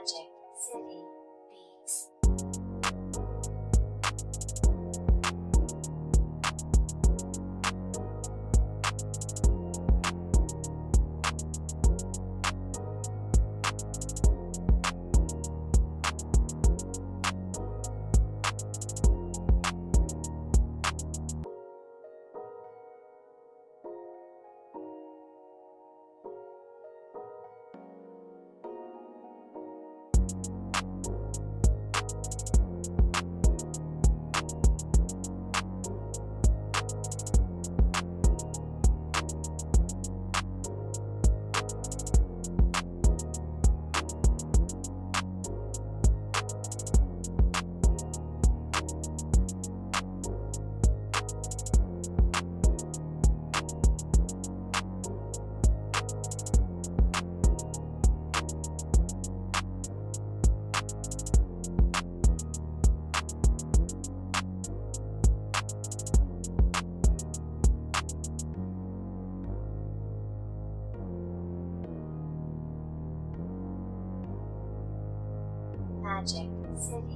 Magic City Beats. Magic. City